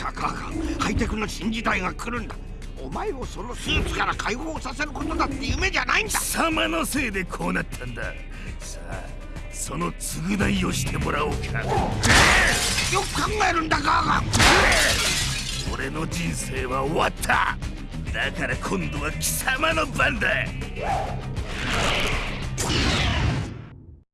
たかハイテクの新時代が来るんだ。お前をそのスーツから解放させることだって夢じゃないんだ。貴様のせいでこうなったんだ。さあその償いをしてもらおうか。よく考えるんだガーガン俺の人生は終わった。だから今度は貴様の番だ。